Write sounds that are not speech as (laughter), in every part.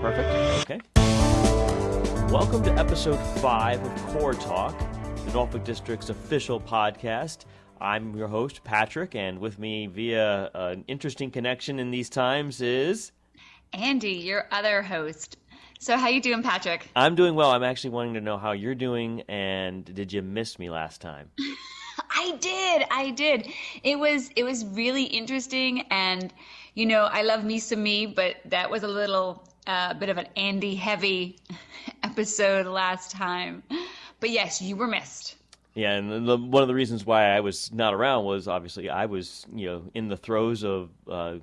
Perfect. Okay. Welcome to episode five of Core Talk, the Norfolk District's official podcast. I'm your host, Patrick, and with me via an interesting connection in these times is Andy, your other host. So how you doing, Patrick? I'm doing well. I'm actually wanting to know how you're doing, and did you miss me last time? (laughs) I did. I did. It was it was really interesting, and you know, I love me some me, but that was a little uh, bit of an Andy heavy (laughs) episode last time. But yes, you were missed. Yeah, and the, one of the reasons why I was not around was obviously I was, you know, in the throes of uh,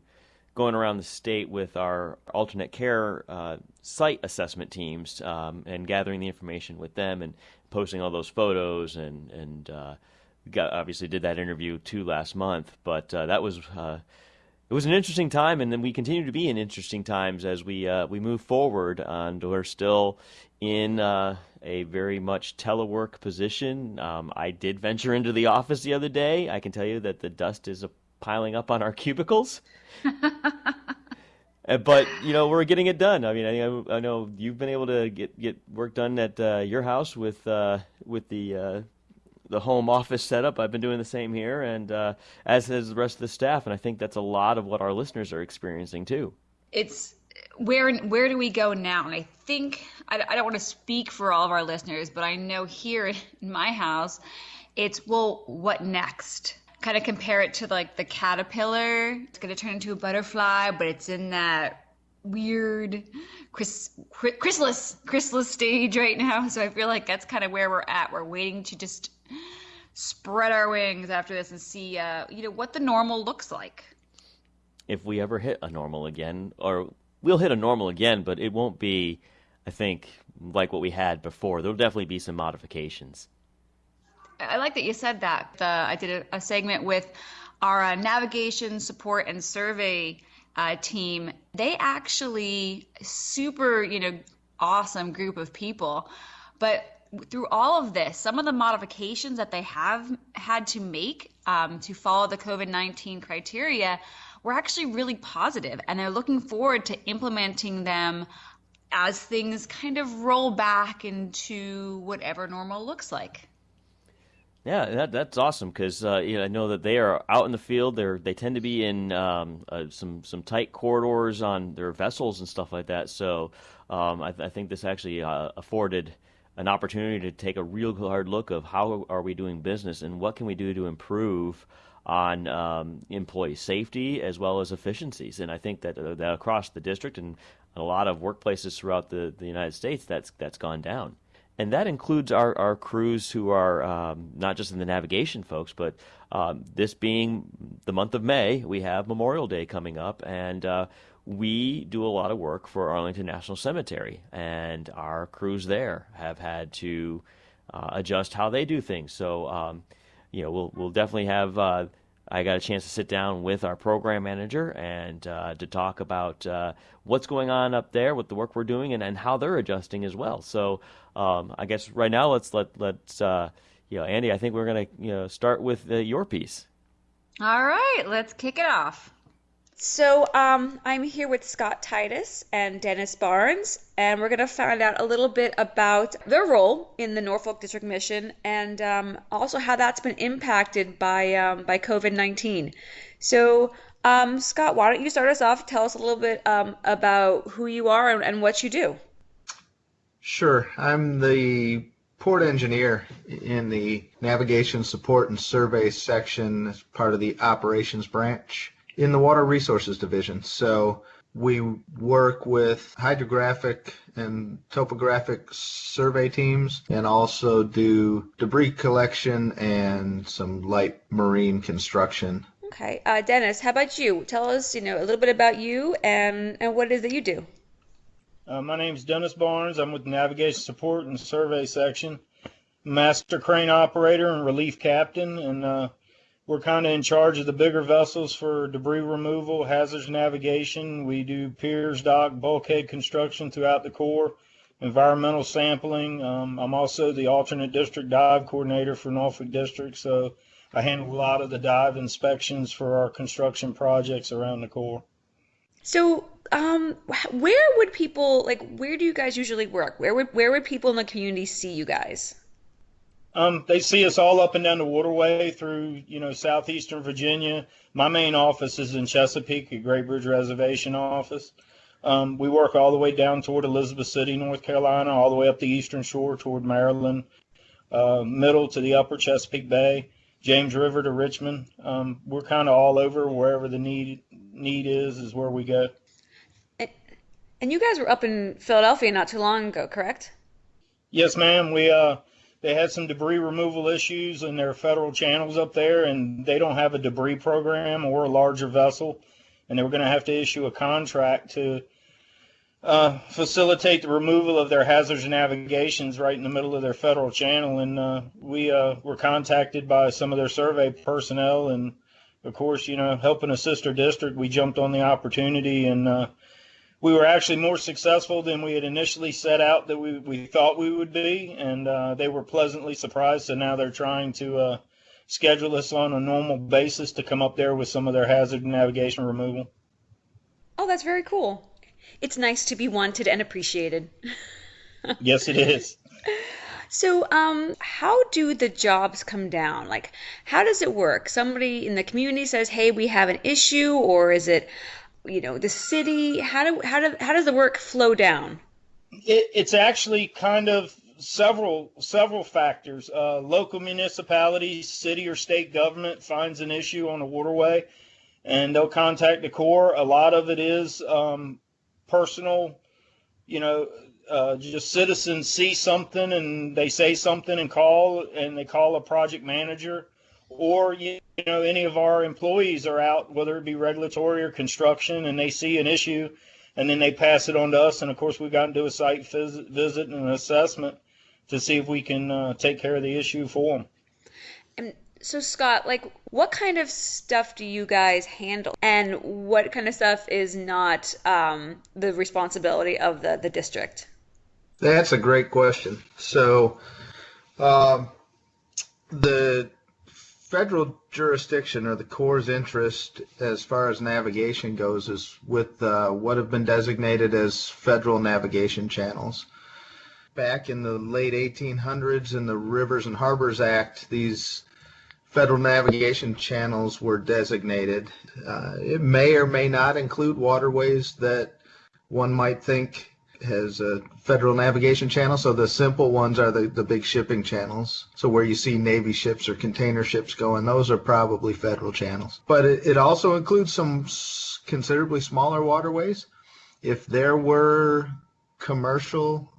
going around the state with our alternate care uh, site assessment teams um, and gathering the information with them and posting all those photos and and uh, got, obviously did that interview too last month. But uh, that was uh, it was an interesting time, and then we continue to be in interesting times as we uh, we move forward. And we're still in uh, a very much telework position. Um, I did venture into the office the other day. I can tell you that the dust is piling up on our cubicles. (laughs) Uh, but you know we're getting it done. I mean, I, I know you've been able to get get work done at uh, your house with uh, with the uh, the home office setup. I've been doing the same here, and uh, as has the rest of the staff. And I think that's a lot of what our listeners are experiencing too. It's where where do we go now? And I think I, I don't want to speak for all of our listeners, but I know here in my house, it's well, what next? kind of compare it to like the caterpillar. It's going to turn into a butterfly, but it's in that weird chrysalis chrysalis stage right now. So I feel like that's kind of where we're at. We're waiting to just spread our wings after this and see, uh, you know, what the normal looks like. If we ever hit a normal again, or we'll hit a normal again, but it won't be, I think, like what we had before. There'll definitely be some modifications. I like that you said that. The, I did a, a, segment with our uh, navigation support and survey uh, team. They actually super, you know, awesome group of people. But through all of this, some of the modifications that they have had to make um, to follow the COVID 19 criteria were actually really positive, and they're looking forward to implementing them as things kind of roll back into whatever normal looks like. Yeah, that, that's awesome because uh, you know, I know that they are out in the field. They they tend to be in um, uh, some some tight corridors on their vessels and stuff like that. So um, I, I, think this actually uh, afforded an opportunity to take a real hard look of how are we doing business and what can we do to improve on um, employee safety as well as efficiencies. And I think that, uh, that across the district and a lot of workplaces throughout the, the United States, that's that's gone down and that includes our, our crews who are um, not just in the navigation folks, but um, this being the month of May, we have Memorial Day coming up, and uh, we do a lot of work for Arlington National Cemetery, and our crews there have had to uh, adjust how they do things. So, um, you know, we'll we'll definitely have. Uh, I got a chance to sit down with our program manager and uh, to talk about uh, what's going on up there with the work we're doing and, and how they're adjusting as well. So um, I guess right now let's let let's uh, you know Andy. I think we're gonna you know start with uh, your piece. All right, let's kick it off. So um, I'm here with Scott Titus and Dennis Barnes, and we're going to find out a little bit about their role in the Norfolk District Mission, and um, also how that's been impacted by um, by COVID-19. So, um, Scott, why don't you start us off? Tell us a little bit um, about who you are and, and what you do. Sure. I'm the port engineer in the navigation support and survey section as part of the operations branch in the water resources division. So we work with hydrographic and topographic survey teams and also do debris collection and some light marine construction. Okay. Uh, Dennis, how about you? Tell us, you know, a little bit about you and, and what it is that you do. Uh, my name is Dennis Barnes. I'm with Navigation Support and Survey Section. Master crane operator and relief captain, and uh, we're kind of in charge of the bigger vessels for debris removal, hazards navigation. We do piers, dock, bulkhead construction throughout the Corps, environmental sampling. Um, I'm also the alternate district dive coordinator for Norfolk District, so I handle a lot of the dive inspections for our construction projects around the Corps. So, um, where would people like? Where do you guys usually work? Where would where would people in the community see you guys? Um, they see us all up and down the waterway through, you know, southeastern Virginia. My main office is in Chesapeake, a Great Bridge Reservation office. Um, we work all the way down toward Elizabeth City, North Carolina, all the way up the eastern shore toward Maryland, uh, middle to the upper Chesapeake Bay, James River to Richmond. Um, we're kind of all over wherever the need need is, is where we go. And, and you guys were up in Philadelphia not too long ago, correct? Yes, ma'am. We uh, they had some debris removal issues in their federal channels up there, and they don't have a debris program or a larger vessel, and they were going to have to issue a contract to uh, facilitate the removal of their hazards and navigations right in the middle of their federal channel. And uh, we uh, were contacted by some of their survey personnel, and of course, you know, helping a sister district, we jumped on the opportunity and uh, we were actually more successful than we had initially set out that we, we thought we would be, and uh, they were pleasantly surprised. So now they're trying to uh, schedule us on a normal basis to come up there with some of their hazard navigation removal. Oh, that's very cool. It's nice to be wanted and appreciated. (laughs) yes, it is. So, um, how do the jobs come down? Like, how does it work? Somebody in the community says, "Hey, we have an issue," or is it you know the city how do how do how does the work flow down? It, it's actually kind of several several factors. Uh, local municipalities city or state government finds an issue on a waterway and they'll contact the corps. A lot of it is um, personal you know uh, just citizens see something and they say something and call and they call a project manager or you know any of our employees are out whether it be regulatory or construction and they see an issue and then they pass it on to us and of course we've gotten to a site visit, visit and an assessment to see if we can uh, take care of the issue for them and so scott like what kind of stuff do you guys handle? And what kind of stuff is not um, the responsibility of the, the district? That's a great question. So um, the federal jurisdiction or the Corps' interest as far as navigation goes is with uh, what have been designated as federal navigation channels. Back in the late 1800s in the Rivers and Harbors Act, these federal navigation channels were designated. Uh, it may or may not include waterways that one might think has a federal navigation channel. So the simple ones are the, the big shipping channels. So where you see Navy ships or container ships going, those are probably federal channels. But it, it also includes some considerably smaller waterways. If there were commercial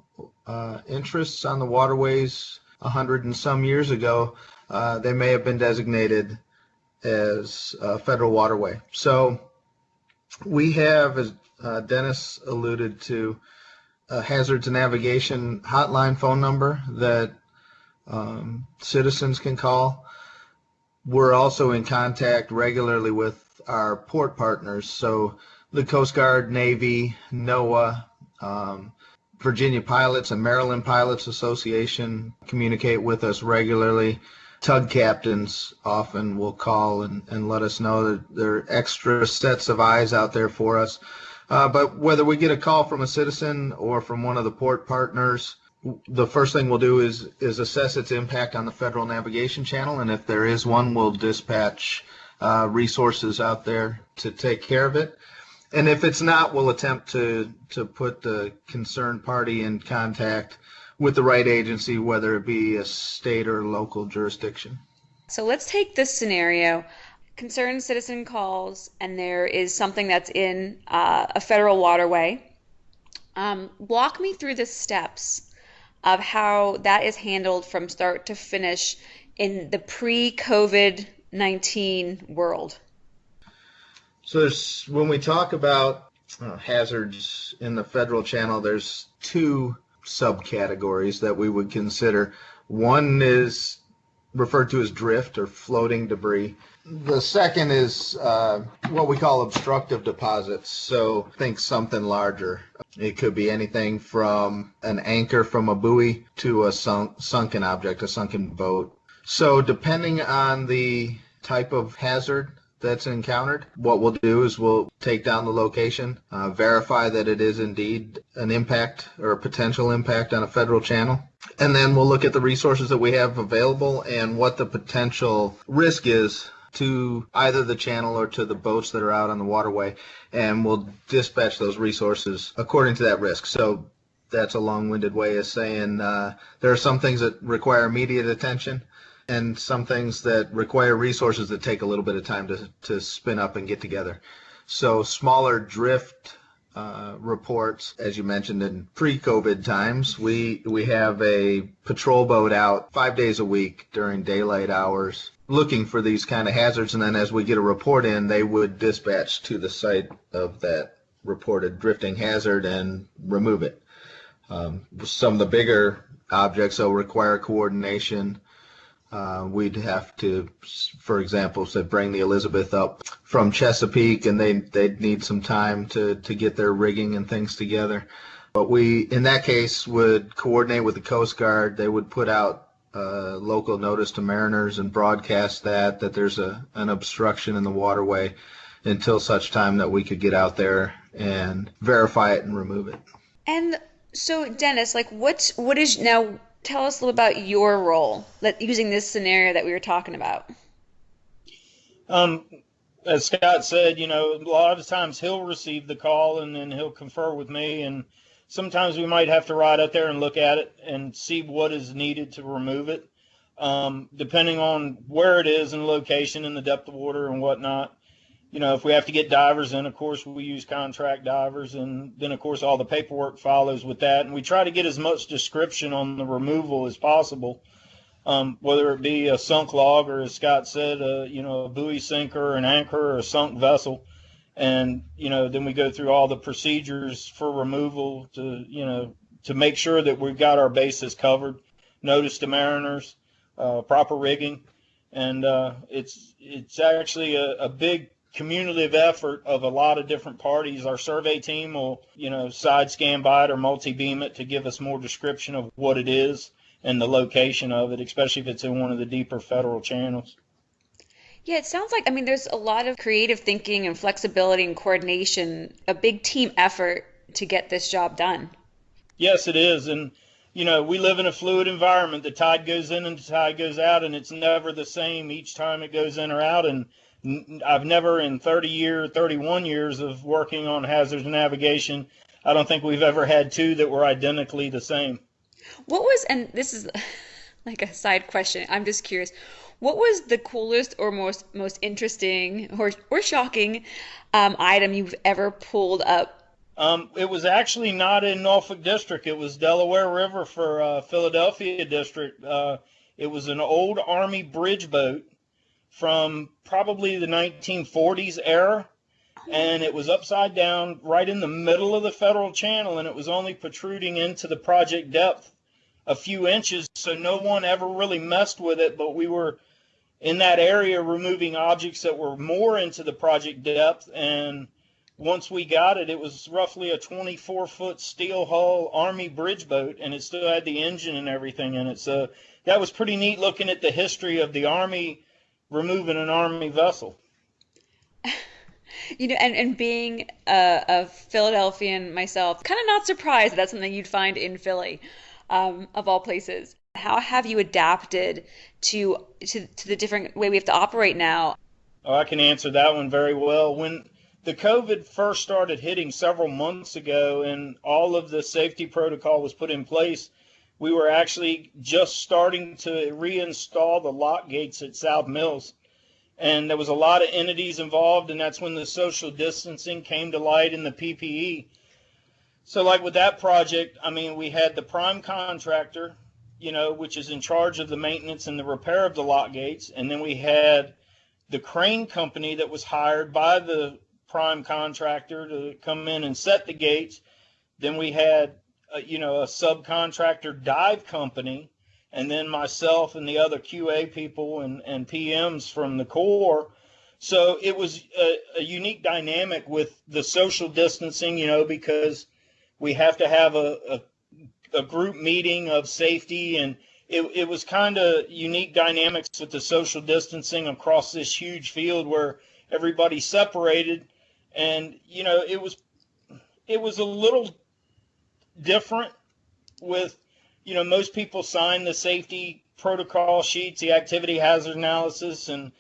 uh, interests on the waterways a hundred and some years ago, uh, they may have been designated as a federal waterway. So we have, as uh, Dennis alluded to, a hazards and navigation hotline phone number that um, citizens can call. We're also in contact regularly with our port partners, so the Coast Guard, Navy, NOAA, um, Virginia Pilots and Maryland Pilots Association communicate with us regularly. Tug captains often will call and, and let us know that there are extra sets of eyes out there for us. Uh, but whether we get a call from a citizen or from one of the port partners, the first thing we'll do is is assess its impact on the federal navigation channel, and if there is one, we'll dispatch uh, resources out there to take care of it. And if it's not, we'll attempt to to put the concerned party in contact with the right agency, whether it be a state or local jurisdiction. So let's take this scenario concerned citizen calls and there is something that's in uh, a federal waterway, um, walk me through the steps of how that is handled from start to finish in the pre COVID 19 world. So, when we talk about uh, hazards in the federal channel, there's two subcategories that we would consider. One is referred to as drift or floating debris, the second is uh, what we call obstructive deposits. So think something larger. It could be anything from an anchor from a buoy to a sunk, sunken object, a sunken boat. So depending on the type of hazard that's encountered, what we'll do is we'll take down the location, uh, verify that it is indeed an impact or a potential impact on a federal channel, and then we'll look at the resources that we have available and what the potential risk is to either the channel or to the boats that are out on the waterway, and we'll dispatch those resources according to that risk. So that's a long-winded way of saying uh, there are some things that require immediate attention and some things that require resources that take a little bit of time to, to spin up and get together. So smaller drift uh, reports, as you mentioned in pre-COVID times, we we have a patrol boat out five days a week during daylight hours, looking for these kind of hazards, and then as we get a report in, they would dispatch to the site of that reported drifting hazard and remove it. Um, some of the bigger objects will require coordination. Uh, we'd have to, for example, say bring the Elizabeth up from Chesapeake, and they they'd need some time to to get their rigging and things together. But we, in that case, would coordinate with the Coast Guard. They would put out a local notice to mariners and broadcast that that there's a an obstruction in the waterway until such time that we could get out there and verify it and remove it. And so, Dennis, like, what's what is now? Tell us a little about your role, that using this scenario that we were talking about. Um, as Scott said, you know, a lot of times he'll receive the call and then he'll confer with me, and sometimes we might have to ride out there and look at it and see what is needed to remove it, um, depending on where it is and location and the depth of water and whatnot you know, if we have to get divers in, of course, we use contract divers, and then, of course, all the paperwork follows with that. And we try to get as much description on the removal as possible, um, whether it be a sunk log or, as Scott said, a, you know, a buoy sinker, an anchor, or a sunk vessel. And, you know, then we go through all the procedures for removal to, you know, to make sure that we've got our bases covered. Notice to mariners, uh, proper rigging. And uh, it's it's actually a, a big cumulative effort of a lot of different parties. Our survey team will, you know, side scan by it or multi beam it to give us more description of what it is and the location of it, especially if it's in one of the deeper federal channels. Yeah, it sounds like, I mean, there's a lot of creative thinking and flexibility and coordination, a big team effort to get this job done. Yes, it is. And, you know, we live in a fluid environment. The tide goes in and the tide goes out, and it's never the same each time it goes in or out. And I've never in 30 years, 31 years of working on hazards navigation, I don't think we've ever had two that were identically the same. What was, and this is (laughs) like a side question, I'm just curious, what was the coolest or most most interesting or, or shocking um, item you've ever pulled up? Um, it was actually not in Norfolk District. It was Delaware River for uh, Philadelphia District. Uh, it was an old Army bridge boat from probably the 1940s era and it was upside down right in the middle of the federal channel and it was only protruding into the project depth a few inches so no one ever really messed with it but we were in that area removing objects that were more into the project depth and once we got it it was roughly a 24 foot steel hull army bridge boat and it still had the engine and everything in it so that was pretty neat looking at the history of the army removing an army vessel. (laughs) you know, and, and being a, a Philadelphian myself, kind of not surprised that that's something you'd find in Philly, um, of all places. How have you adapted to, to to the different way we have to operate now? Oh, I can answer that one very well. When the COVID first started hitting several months ago, and all of the safety protocol was put in place, we were actually just starting to reinstall the lock gates at South Mills. And there was a lot of entities involved, and that's when the social distancing came to light in the PPE. So, like with that project, I mean, we had the prime contractor, you know, which is in charge of the maintenance and the repair of the lock gates. And then we had the crane company that was hired by the prime contractor to come in and set the gates. Then we had a, you know, a subcontractor dive company, and then myself and the other QA people and, and PMs from the Corps. So it was a, a unique dynamic with the social distancing, you know, because we have to have a, a, a group meeting of safety and it, it was kind of unique dynamics with the social distancing across this huge field where everybody separated, and you know it was it was a little different with you know most people sign the safety protocol sheets, the activity hazard analysis, and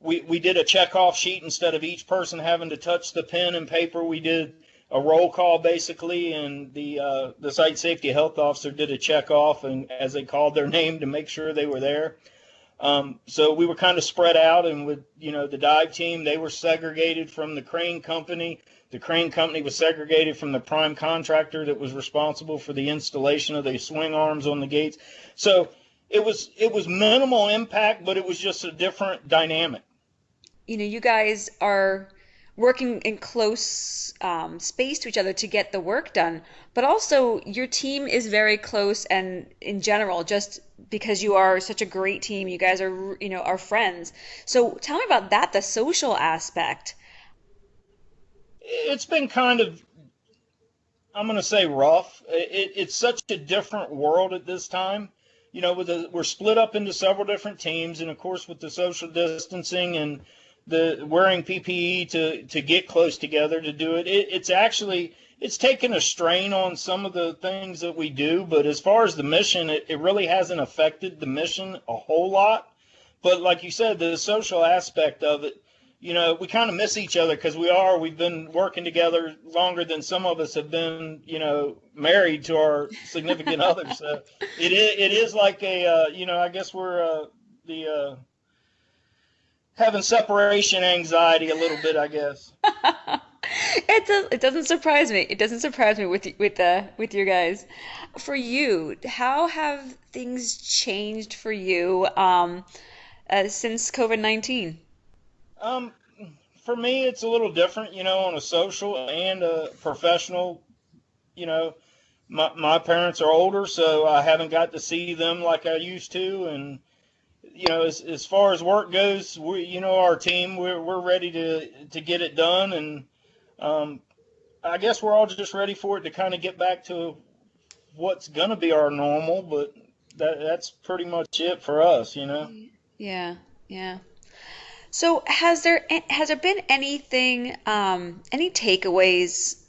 we we did a check off sheet instead of each person having to touch the pen and paper. We did a roll call basically, and the uh, the site safety health officer did a check off, and as they called their (laughs) name to make sure they were there. Um, so we were kind of spread out, and with you know the dive team, they were segregated from the crane company. The crane company was segregated from the prime contractor that was responsible for the installation of the swing arms on the gates. So it was it was minimal impact, but it was just a different dynamic. You know, you guys are working in close um, space to each other to get the work done. But also, your team is very close, and in general, just because you are such a great team, you guys are, you know, are friends. So tell me about that, the social aspect. It's been kind of, I'm going to say rough. It, it's such a different world at this time. You know, with the, we're split up into several different teams, and of course, with the social distancing and the wearing PPE to to get close together to do it. it it's actually it's taken a strain on some of the things that we do, but as far as the mission, it, it really hasn't affected the mission a whole lot. But like you said, the social aspect of it, you know, we kind of miss each other because we are. We've been working together longer than some of us have been, you know, married to our significant (laughs) others. So it is, it is like a, uh, you know, I guess we're uh, the uh, having separation anxiety a little bit, I guess. (laughs) it does, it doesn't surprise me. It doesn't surprise me with with uh, with your guys. For you, how have things changed for you um, uh, since COVID nineteen? Um, for me, it's a little different, you know, on a social and a professional. You know, my my parents are older, so I haven't got to see them like I used to, and you know, as, as far as work goes, we, you know, our team, we're, we're ready to, to get it done. And, um, I guess we're all just ready for it to kind of get back to what's going to be our normal, but that, that's pretty much it for us, you know? Yeah. Yeah. So has there, has there been anything, um, any takeaways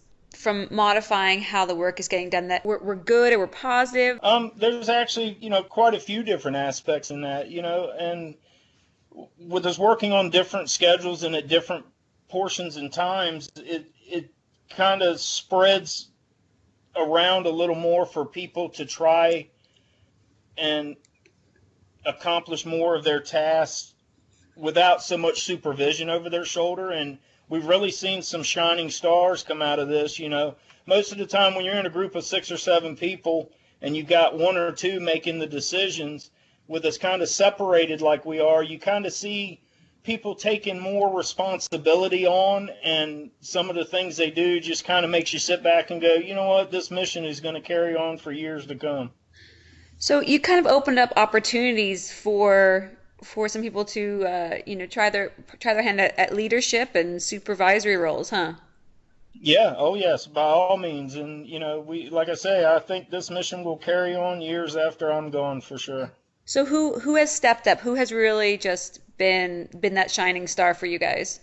from modifying how the work is getting done that we're, we're good or we're positive? Um, there's actually, you know, quite a few different aspects in that, you know, and with us working on different schedules and at different portions and times, it, it kind of spreads around a little more for people to try and accomplish more of their tasks without so much supervision over their shoulder and we've really seen some shining stars come out of this. You know, most of the time when you're in a group of six or seven people and you've got one or two making the decisions, with us kind of separated like we are, you kind of see people taking more responsibility on and some of the things they do just kind of makes you sit back and go, you know what, this mission is going to carry on for years to come. So you kind of opened up opportunities for for some people to uh, you know try their try their hand at, at leadership and supervisory roles, huh? Yeah. Oh, yes. By all means, and you know, we like I say, I think this mission will carry on years after I'm gone for sure. So who who has stepped up? Who has really just been been that shining star for you guys?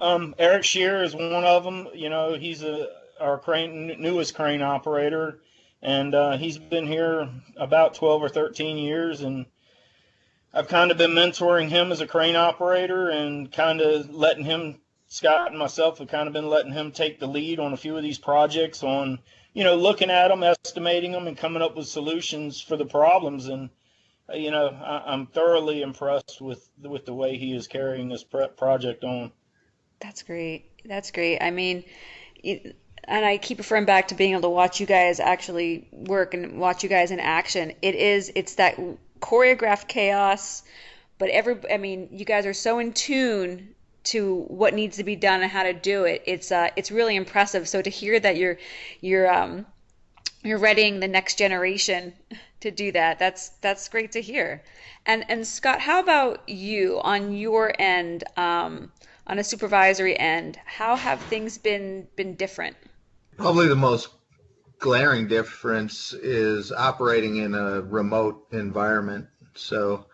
Um, Eric Shear is one of them. You know, he's a our crane newest crane operator, and uh, he's been here about 12 or 13 years, and I've kind of been mentoring him as a crane operator and kind of letting him, Scott and myself have kind of been letting him take the lead on a few of these projects on, you know, looking at them, estimating them, and coming up with solutions for the problems. And, uh, you know, I, am thoroughly impressed with with the way he is carrying this project on. That's great. That's great. I mean, it, and I keep referring back to being able to watch you guys actually work and watch you guys in action. It is, it's that choreographed chaos, but every I mean, you guys are so in tune to what needs to be done and how to do it. It's uh it's really impressive. So to hear that you're you're um you're readying the next generation to do that. That's that's great to hear. And and Scott, how about you on your end, um, on a supervisory end? How have things been been different? Probably the most glaring difference is operating in a remote environment. So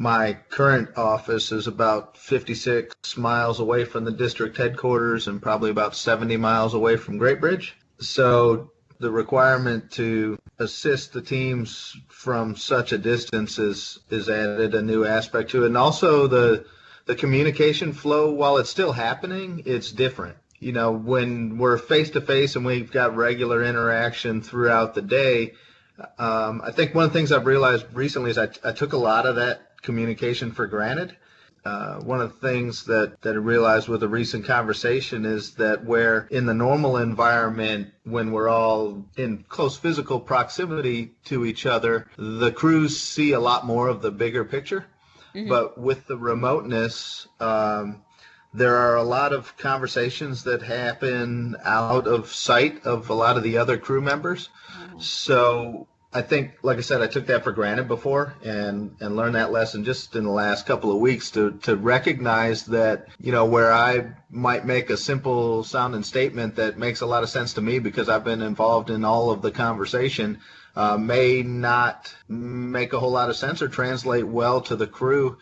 My current office is about 56 miles away from the district headquarters and probably about 70 miles away from Great Bridge. So the requirement to assist the teams from such a distance is, is added a new aspect to it. And also the, the communication flow, while it's still happening, it's different. You know, when we're face to face and we've got regular interaction throughout the day, um, I think one of the things I've realized recently is I, I took a lot of that communication for granted. Uh, one of the things that, that I realized with a recent conversation is that where in the normal environment, when we're all in close physical proximity to each other, the crews see a lot more of the bigger picture. Mm-hmm. But with the remoteness, um, there are a lot of conversations that happen out of sight of a lot of the other crew members. Mm-hmm. So I think, like I said, I took that for granted before, and and learned that lesson just in the last couple of weeks to to recognize that you know where I might make a simple sounding statement that makes a lot of sense to me because I've been involved in all of the conversation, uh, may not make a whole lot of sense or translate well to the crew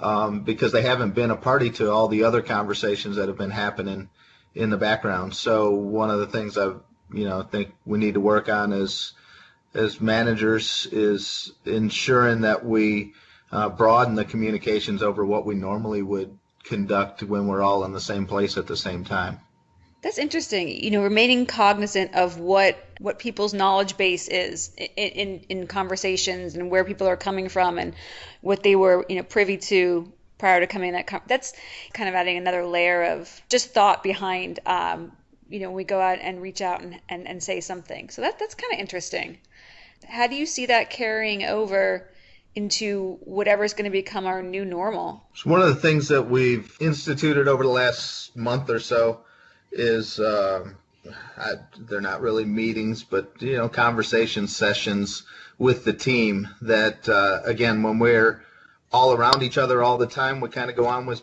um, because they haven't been a party to all the other conversations that have been happening in the background. So one of the things I you know think we need to work on is as managers is ensuring that we uh, broaden the communications over what we normally would conduct when we're all in the same place at the same time. That's interesting. You know, remaining cognizant of what what people's knowledge base is in, in, in conversations and where people are coming from and what they were you know privy to prior to coming that that's kind of adding another layer of just thought behind um, you know when we go out and reach out and, and, and say something so that that's kind of interesting how do you see that carrying over into whatever is going to become our new normal? So one of the things that we've instituted over the last month or so is um, I, they're not really meetings, but you know, conversation sessions with the team. That uh, again, when we're all around each other all the time, we kind of go on with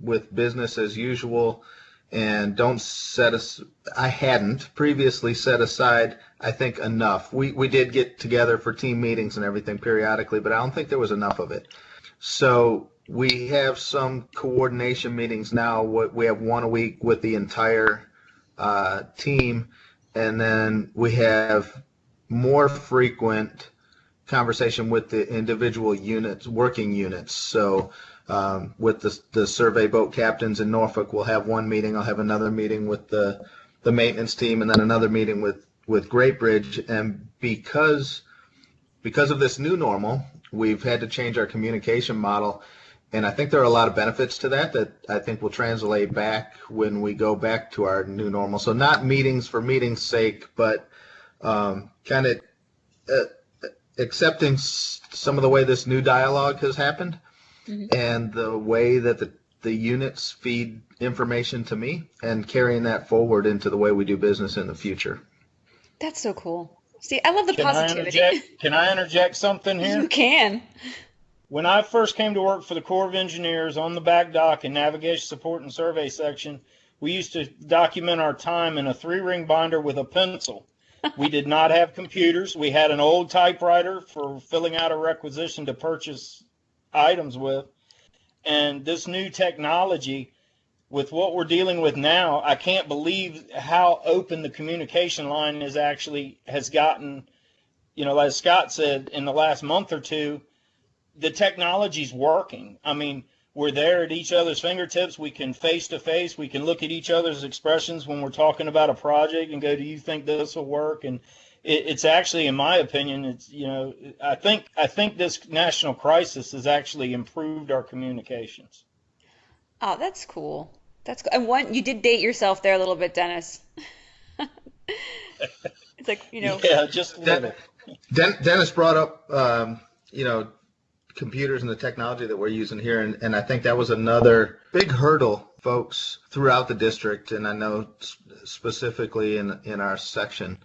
with business as usual and don't set us. I hadn't previously set aside. I think enough. We we did get together for team meetings and everything periodically, but I don't think there was enough of it. So we have some coordination meetings now. We have one a week with the entire uh, team, and then we have more frequent conversation with the individual units, working units. So um, with the, the survey boat captains in Norfolk. We'll have one meeting. I'll have another meeting with the the maintenance team, and then another meeting with with Great Bridge. And because because of this new normal, we've had to change our communication model. And I think there are a lot of benefits to that that I think will translate back when we go back to our new normal. So not meetings for meetings' sake, but um, kind of uh, accepting some of the way this new dialogue has happened mm-hmm. and the way that the, the units feed information to me and carrying that forward into the way we do business in the future. That's so cool. See, I love the can positivity. I can I interject something (laughs) here? You can. When I first came to work for the Corps of Engineers on the back dock in navigation support and survey section, we used to document our time in a three ring binder with a pencil. we did not have computers. We had an old typewriter for filling out a requisition to purchase items with. And this new technology, with what we're dealing with now, I can't believe how open the communication line is actually has gotten. You know, as Scott said, in the last month or two, the technology's working. I mean, we're there at each other's fingertips. We can face to face. We can look at each other's expressions when we're talking about a project and go, "Do you think this will work?" And it, it's actually, in my opinion, it's you know, I think I think this national crisis has actually improved our communications. Oh, that's cool. That's cool. And one, you did date yourself there a little bit, Dennis. (laughs) it's like you know. Yeah, just a little. Den- Dennis brought up, um, you know, computers and the technology that we're using here, and, and I think that was another big hurdle, folks, throughout the district, and I know specifically in in our section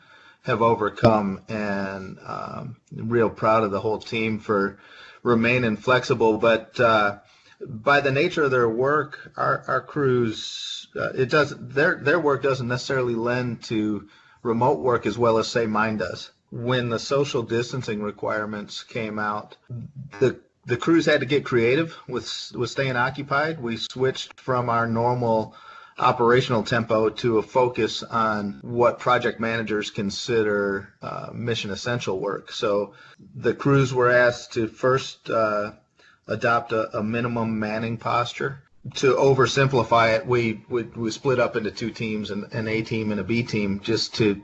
have overcome, and um, real proud of the whole team for remaining flexible. But uh, by the nature of their work, our, our crews, uh, it does their their work doesn't necessarily lend to remote work as well as say mine does. When the social distancing requirements came out, the the crews had to get creative with with staying occupied. We switched from our normal operational tempo to a focus on what project managers consider uh, mission essential work. So the crews were asked to first uh, adopt a, a, minimum manning posture. To oversimplify it, we, we, we split up into two teams, an, an A team and a B team, just to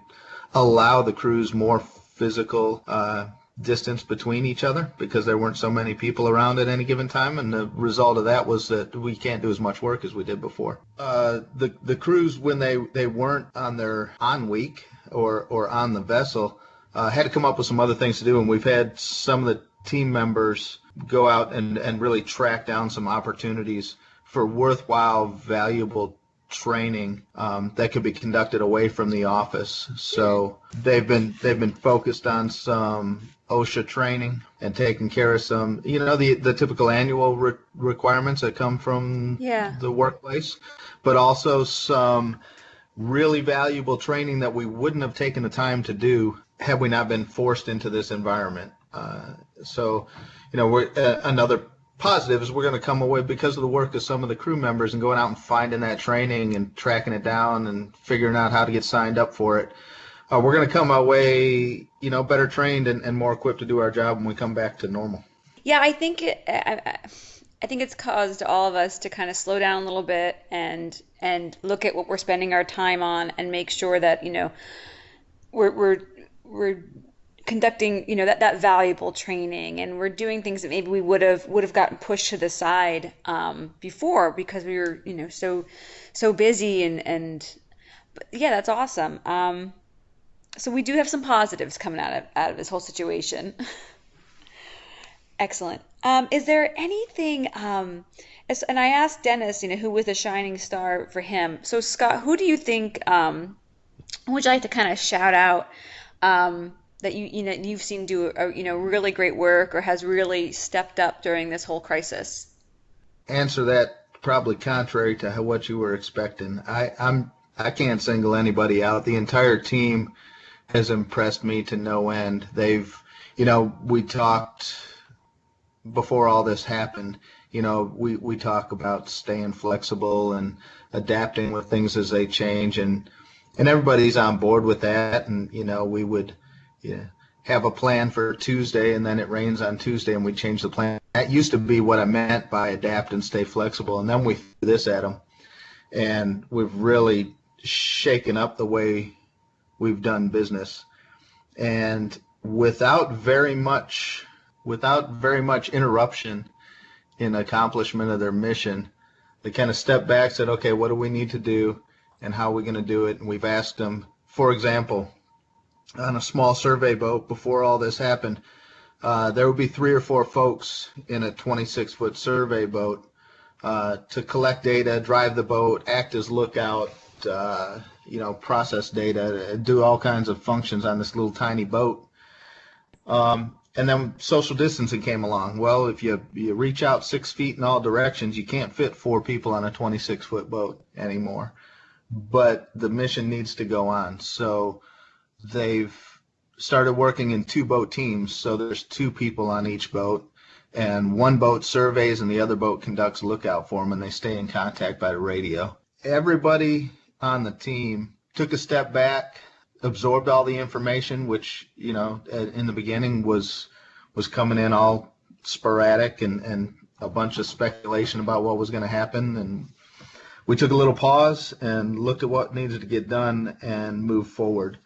allow the crews more physical uh, distance between each other because there weren't so many people around at any given time, and the result of that was that we can't do as much work as we did before. Uh, the the crews when they they weren't on their on week or or on the vessel uh, had to come up with some other things to do, and we've had some of the team members go out and and really track down some opportunities for worthwhile, valuable training um, that could be conducted away from the office. So they've been they've been focused on some OSHA training and taking care of some, you know, the the typical annual re- requirements that come from yeah. the workplace, but also some really valuable training that we wouldn't have taken the time to do had we not been forced into this environment. Uh, so, you know, we're uh, another positive is we're going to come away because of the work of some of the crew members and going out and finding that training and tracking it down and figuring out how to get signed up for it. Uh, we're going to come away, you know, better trained and, and more equipped to do our job when we come back to normal. Yeah, I think it, I, I think it's caused all of us to kind of slow down a little bit and and look at what we're spending our time on and make sure that you know we're we're we're conducting you know that that valuable training and we're doing things that maybe we would have would have gotten pushed to the side um, before because we were you know so so busy and and yeah that's awesome. Um, so we do have some positives coming out of out of this whole situation. (laughs) Excellent. Um, is there anything um, and I asked Dennis you know who was the shining star for him. So Scott who do you think um, would you like to kind of shout out um, that you you know you've seen do you know really great work or has really stepped up during this whole crisis? Answer that probably contrary to what you were expecting. I I'm I can't single anybody out. The entire team has impressed me to no end. They've you know we talked before all this happened. You know we we talk about staying flexible and adapting with things as they change and and everybody's on board with that and you know we would yeah, have a plan for Tuesday and then it rains on Tuesday and we change the plan. That used to be what I meant by adapt and stay flexible. And then we threw this at them. And we've really shaken up the way we've done business. And without very much without very much interruption in accomplishment of their mission, they kind of stepped back, said, okay, what do we need to do and how are we going to do it? And we've asked them, for example, on a small survey boat before all this happened, uh, there would be three or four folks in a 26 foot survey boat uh, to collect data, drive the boat, act as lookout, uh, you know, process data, do all kinds of functions on this little tiny boat. Um, and then social distancing came along. Well, if you you reach out six feet in all directions, you can't fit four people on a 26 foot boat anymore. But the mission needs to go on. So they've started working in two boat teams, so there's two people on each boat, and one boat surveys and the other boat conducts lookout for them, and they stay in contact by the radio. Everybody on the team took a step back, absorbed all the information, which you know in the beginning was was coming in all sporadic and and a bunch of speculation about what was going to happen and we took a little pause and looked at what needed to get done and moved forward.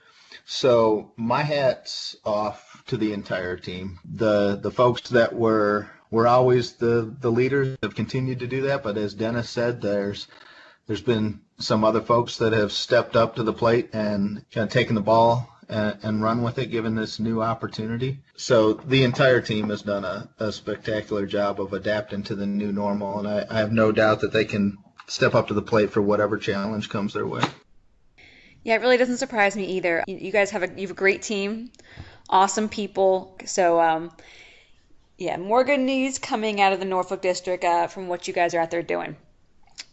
So my hats off to the entire team. The the folks that were were always the the leaders have continued to do that, but as Dennis said, there's there's been some other folks that have stepped up to the plate and kind of taken the ball and, and run with it, given this new opportunity. So the entire team has done a, a spectacular job of adapting to the new normal, and I, I have no doubt that they can step up to the plate for whatever challenge comes their way. Yeah, it really doesn't surprise me either. You guys have a you have a great team, awesome people. So um, yeah, more good news coming out of the Norfolk District uh, from what you guys are out there doing.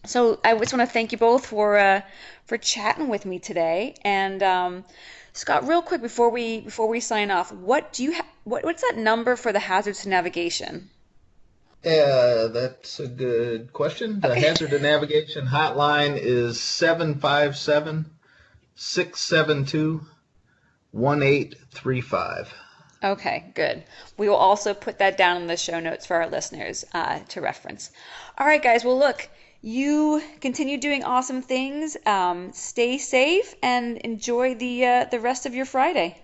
So I just want to thank you both for uh, for chatting with me today. And um, Scott, real quick before we before we sign off, what do you ha- what, what's that number for the hazards to navigation? Uh, that's a good question. The Hazard to Navigation Hotline is 757 672 1835. Okay, good. We will also put that down in the show notes for our listeners uh, to reference. All right, guys. Well, look, you continue doing awesome things. Um, stay safe and enjoy the uh, the rest of your Friday.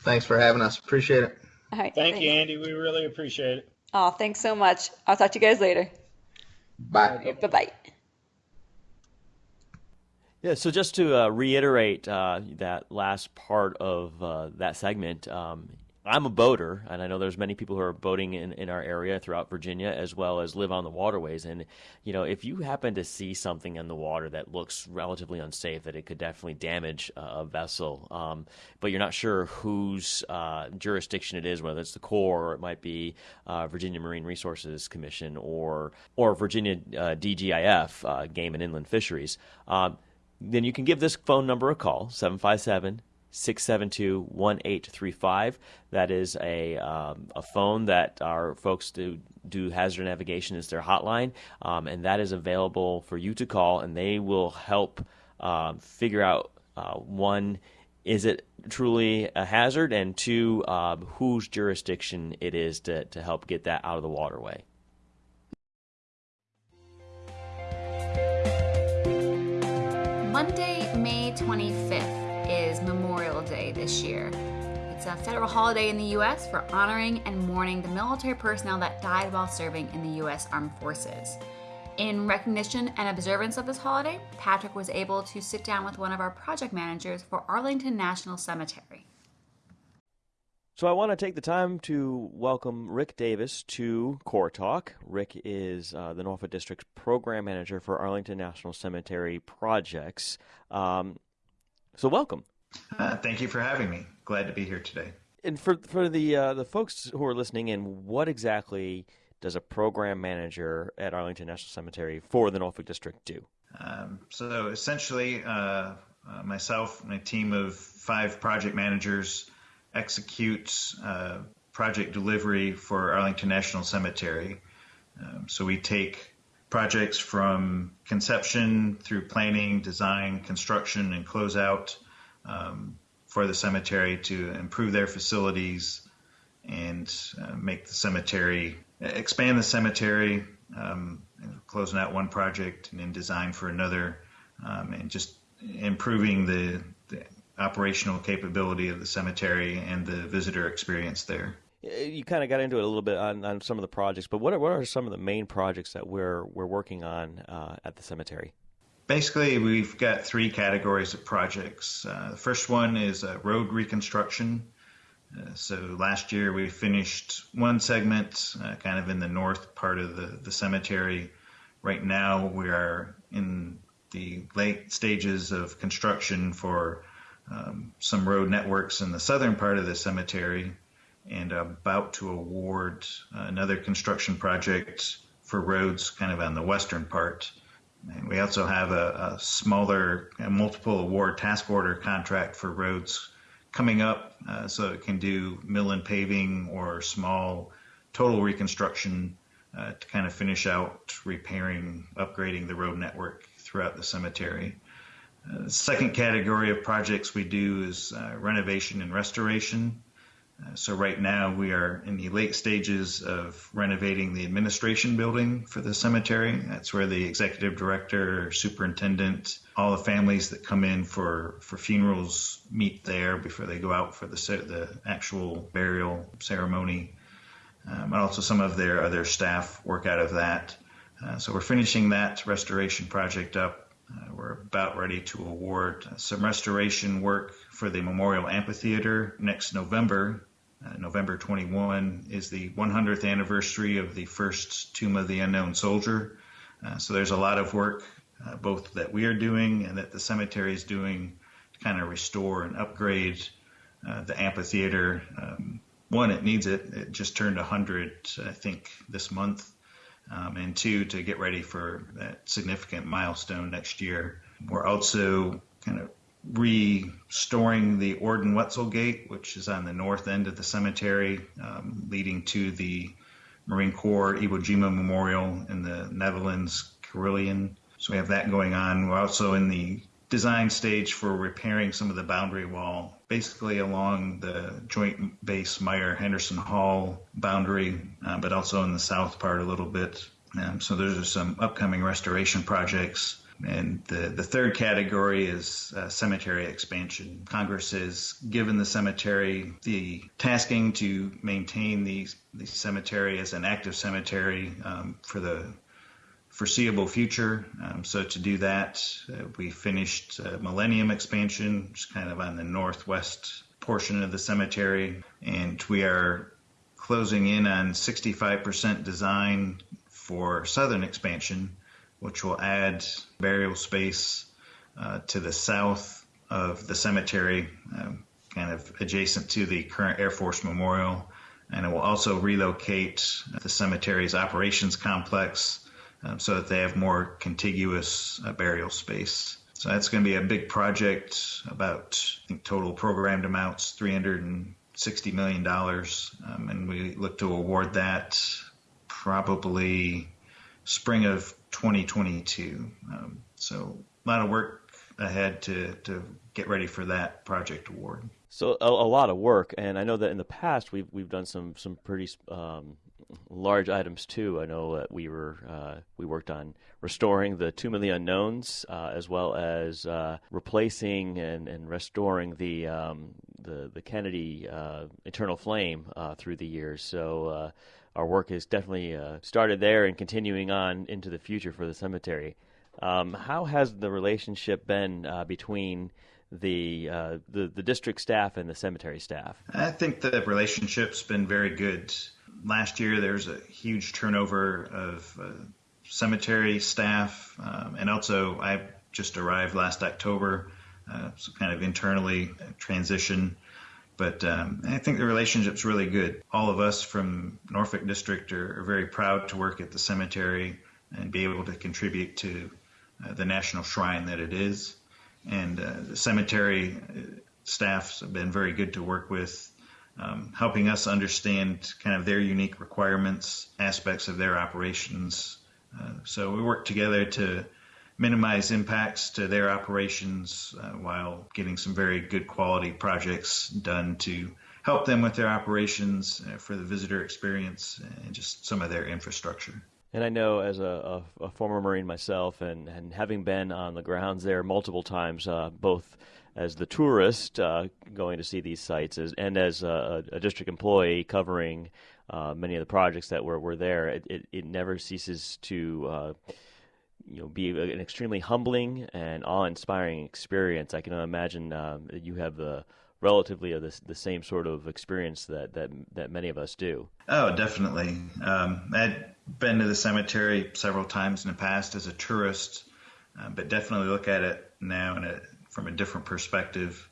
Thanks for having us. Appreciate it. All right. Thank thanks. you, Andy. We really appreciate it. Oh, thanks so much. I'll talk to you guys later. Bye. Bye bye. Yeah, so just to uh, reiterate uh, that last part of uh, that segment, um, I'm a boater, and I know there's many people who are boating in, in our area throughout Virginia, as well as live on the waterways. And you know, if you happen to see something in the water that looks relatively unsafe, that it could definitely damage a vessel, um, but you're not sure whose uh, jurisdiction it is, whether it's the Corps or it might be uh, Virginia Marine Resources Commission or or Virginia uh, DGIF, uh, Game and Inland Fisheries. Um, then you can give this phone number a call 757 672 1835. That is a, um, a phone that our folks do, do hazard navigation is their hotline, um, and that is available for you to call, and they will help um, figure out uh, one, is it truly a hazard, and two, uh, whose jurisdiction it is to, to help get that out of the waterway. Monday, May 25th is Memorial Day this year. It's a federal holiday in the U.S. for honoring and mourning the military personnel that died while serving in the U.S. Armed Forces. In recognition and observance of this holiday, Patrick was able to sit down with one of our project managers for Arlington National Cemetery. So I want to take the time to welcome Rick Davis to Corps Talk. Rick is uh, the Norfolk District's program manager for Arlington National Cemetery projects. Um, so welcome. Uh, thank you for having me. Glad to be here today. And for for the uh, the folks who are listening in, what exactly does a program manager at Arlington National Cemetery for the Norfolk District do? Um, so essentially, uh, uh, myself and a team of five project managers execute uh, project delivery for Arlington National Cemetery. Um, so we take projects from conception through planning, design, construction, and closeout um, for the cemetery to improve their facilities and uh, make the cemetery, expand the cemetery, um, closing out one project and then design for another, um, and just improving the operational capability of the cemetery and the visitor experience there. You kind of got into it a little bit on, on some of the projects, but what are, what are some of the main projects that we're we're working on uh, at the cemetery? Basically, we've got three categories of projects. Uh, the first one is uh, road reconstruction. Uh, so last year we finished one segment, uh, kind of in the north part of the, the cemetery. Right now we are in the late stages of construction for um, some road networks in the southern part of the cemetery and about to award another construction project for roads kind of on the western part. And we also have a, a smaller a multiple award task order contract for roads coming up uh, so it can do mill and paving or small total reconstruction uh, to kind of finish out repairing, upgrading the road network throughout the cemetery. Uh, the second category of projects we do is uh, renovation and restoration. Uh, so right now we are in the late stages of renovating the administration building for the cemetery. That's where the executive director, superintendent, all the families that come in for, for funerals meet there before they go out for the the actual burial ceremony. Um, and also some of their other staff work out of that. Uh, so we're finishing that restoration project up. Uh, we're about ready to award some restoration work for the Memorial Amphitheater next November. Uh, November 21 is the 100th anniversary of the first Tomb of the Unknown Soldier. Uh, so there's a lot of work, uh, both that we are doing and that the cemetery is doing, to kind of restore and upgrade uh, the amphitheater. Um, one, it needs it. It just turned 100, I think, this month. Um, and two, to get ready for that significant milestone next year. We're also kind of restoring the Ord and Weitzel Gate, which is on the north end of the cemetery, um, leading to the Marine Corps Iwo Jima Memorial in the Netherlands, Carillon. So we have that going on. We're also in the design stage for repairing some of the boundary wall, basically along the Joint Base Myer Henderson Hall boundary, uh, but also in the south part a little bit. Um, so there's some upcoming restoration projects. And the, the third category is uh, cemetery expansion. Congress has given the cemetery the tasking to maintain the, the cemetery as an active cemetery um, for the foreseeable future. Um, so to do that, uh, we finished uh, Millennium expansion, is kind of on the northwest portion of the cemetery, and we are closing in on 65% design for southern expansion, which will add burial space uh, to the south of the cemetery, um, kind of adjacent to the current Air Force Memorial. And it will also relocate the cemetery's operations complex um, so that they have more contiguous uh, burial space. So that's going to be a big project. About I think total programmed amounts 360 million dollars, um, and we look to award that probably spring of 2022. Um, so a lot of work ahead to to get ready for that project award. So a, a, lot of work, and I know that in the past we've we've done some some pretty um, large items too. I know that we were uh, we worked on restoring the Tomb of the Unknowns, uh, as well as uh, replacing and, and restoring the um, the the Kennedy uh, Eternal Flame uh, through the years. So our work has definitely started there and continuing on into the future for the cemetery. Um, how has the relationship been between the, uh, the the district staff and the cemetery staff? I think the relationship's been very good last year there's a huge turnover of uh, cemetery staff, um, and also I just arrived last October, uh, so kind of internally transition. But um, I think the relationship's really good. All of us from Norfolk District are, are very proud to work at the cemetery and be able to contribute to uh, the national shrine that it is. And uh, the cemetery uh, staffs have been very good to work with um, helping us understand kind of their unique requirements, aspects of their operations. Uh, so we work together to minimize impacts to their operations uh, while getting some very good quality projects done to help them with their operations uh, for the visitor experience and just some of their infrastructure. And I know as a, a, a former Marine myself and, and having been on the grounds there multiple times, uh, both as the tourist uh, going to see these sites as, and as a, a district employee covering uh, many of the projects that were, were there, it, it, it never ceases to uh, you know be an extremely humbling and awe-inspiring experience. I can imagine um, you have the relatively the, the same sort of experience that, that that many of us do. Oh, definitely. Um, I'd been to the cemetery several times in the past as a tourist, uh, but definitely look at it now in a from a different perspective.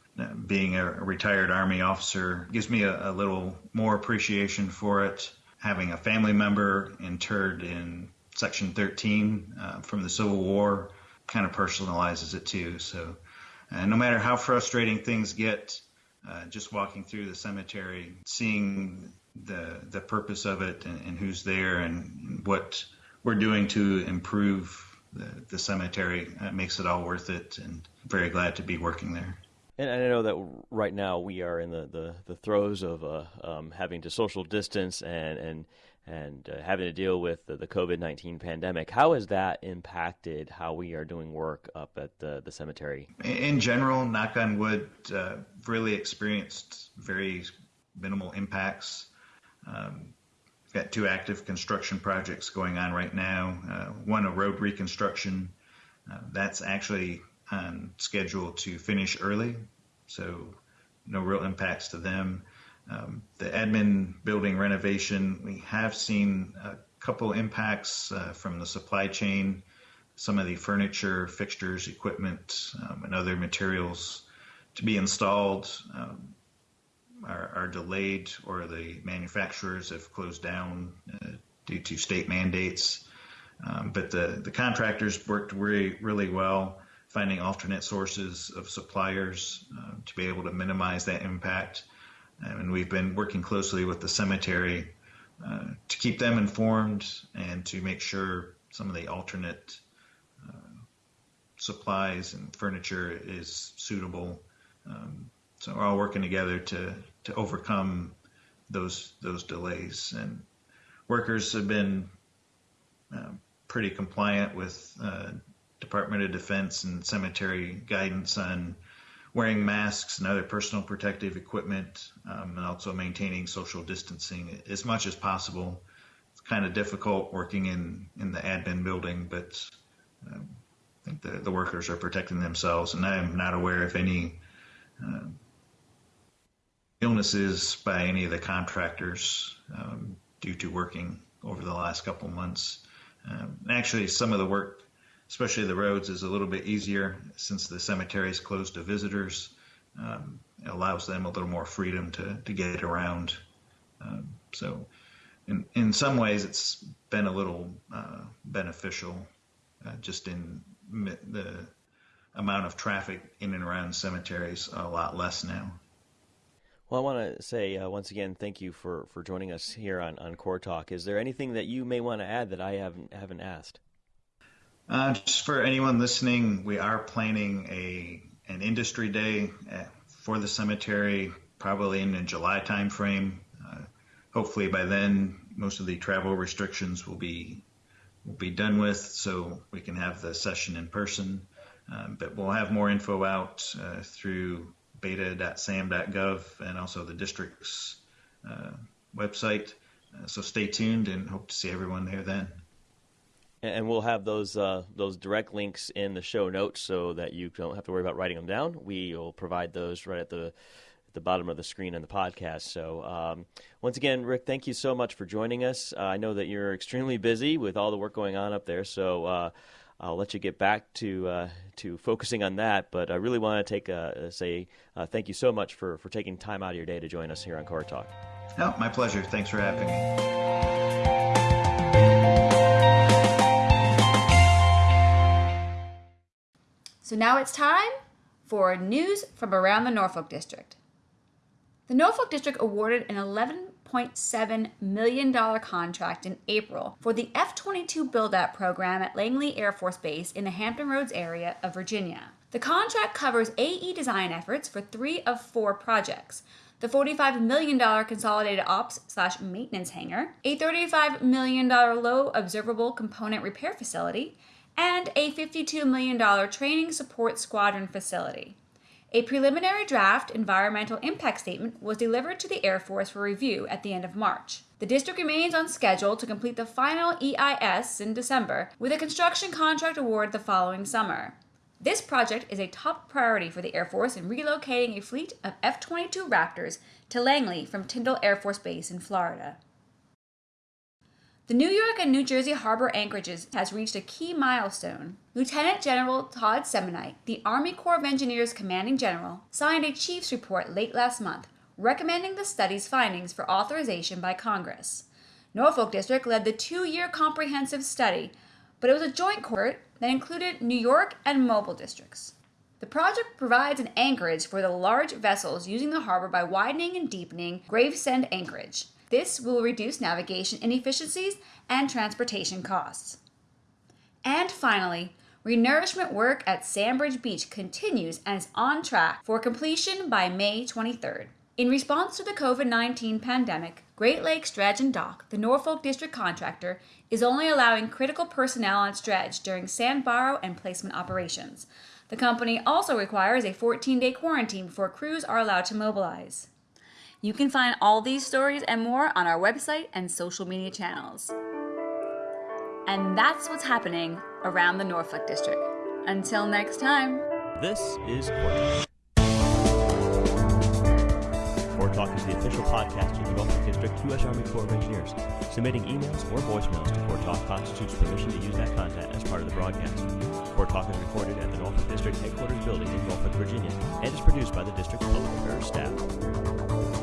Being a retired Army officer gives me a, a little more appreciation for it. Having a family member interred in Section 13 uh, from the Civil War kind of personalizes it too. So, uh, no matter how frustrating things get, uh, just walking through the cemetery, seeing the the purpose of it and, and who's there and what we're doing to improve the, the cemetery uh, makes it all worth it, and very glad to be working there. And I know that right now we are in the, the, the throes of uh, um, having to social distance and and and uh, having to deal with the, the COVID nineteen pandemic. How has that impacted how we are doing work up at the the cemetery? In general, knock on wood, uh, really experienced very minimal impacts. Um, got two active construction projects going on right now. Uh, one a road reconstruction. Uh, that's actually on schedule to finish early, so no real impacts to them. Um, the admin building renovation, we have seen a couple impacts uh, from the supply chain. Some of the furniture, fixtures, equipment, um, and other materials to be installed. Um, are, are delayed or the manufacturers have closed down uh, due to state mandates. Um, but the, the contractors worked really, really well finding alternate sources of suppliers uh, to be able to minimize that impact. And we've been working closely with the cemetery uh, to keep them informed and to make sure some of the alternate uh, supplies and furniture is suitable. Um, so we're all working together to to overcome those those delays. And workers have been uh, pretty compliant with uh, Department of Defense and cemetery guidance on wearing masks and other personal protective equipment, um, and also maintaining social distancing as much as possible. It's kind of difficult working in, in the admin building, but um, I think the, the workers are protecting themselves, and I'm not aware of any uh, illnesses by any of the contractors um, due to working over the last couple months. Um, actually, some of the work especially the roads, is a little bit easier since the cemetery is closed to visitors. Um, it allows them a little more freedom to, to get around. Um, so, in, in some ways, it's been a little uh, beneficial uh, just in the amount of traffic in and around cemeteries a lot less now. Well, I want to say uh, once again, thank you for, for joining us here on, on Corps Talk. Is there anything that you may want to add that I haven't haven't asked? Uh, just for anyone listening, we are planning a an industry day uh, for the cemetery, probably in the July timeframe. Uh, hopefully, by then, most of the travel restrictions will be will be done with, so we can have the session in person. Um, but we'll have more info out uh, through beta.sam.gov and also the district's uh, website. Uh, so stay tuned and hope to see everyone there then and we'll have those uh, those direct links in the show notes so that you don't have to worry about writing them down. We will provide those right at the the bottom of the screen in the podcast. So um, once again, Rick, thank you so much for joining us. Uh, I know that you're extremely busy with all the work going on up there, so. Uh, I'll let you get back to uh, to focusing on that, but I really want to take a, say uh, thank you so much for, for taking time out of your day to join us here on Corps Talk. No, my pleasure. Thanks for having me. So now it's time for news from around the Norfolk District. The Norfolk District awarded an $11.7 million contract in April for the F 22 build out program at Langley Air Force Base in the Hampton Roads area of Virginia. The contract covers AE design efforts for three of four projects the $45 million consolidated ops slash maintenance hangar, a $35 million low observable component repair facility, and a $52 million training support squadron facility. A preliminary draft environmental impact statement was delivered to the Air Force for review at the end of March. The district remains on schedule to complete the final EIS in December, with a construction contract award the following summer. This project is a top priority for the Air Force in relocating a fleet of F 22 Raptors to Langley from Tyndall Air Force Base in Florida. The New York and New Jersey harbor anchorages has reached a key milestone. Lieutenant General Todd Semonite, the Army Corps of Engineers commanding general, signed a chief's report late last month recommending the study's findings for authorization by Congress. Norfolk District led the two year comprehensive study, but it was a joint court that included New York and Mobile districts. The project provides an anchorage for the large vessels using the harbor by widening and deepening Gravesend Anchorage. This will reduce navigation inefficiencies and transportation costs. And finally, renourishment work at Sandbridge Beach continues and is on track for completion by May 23rd. In response to the COVID 19 pandemic, Great Lakes Dredge and Dock, the Norfolk District contractor, is only allowing critical personnel on dredge during sand borrow and placement operations. The company also requires a 14 day quarantine before crews are allowed to mobilize. You can find all these stories and more on our website and social media channels. And that's what's happening around the Norfolk District. Until next time. This is Core Corps Talk is the official podcast of the Norfolk District U.S. Army Corps of Engineers. Submitting emails or voicemails to Corps Talk constitutes permission to use that content as part of the broadcast. Corps Talk is recorded at the Norfolk District Headquarters Building in Norfolk, Virginia, and is produced by the District's Public Affairs staff.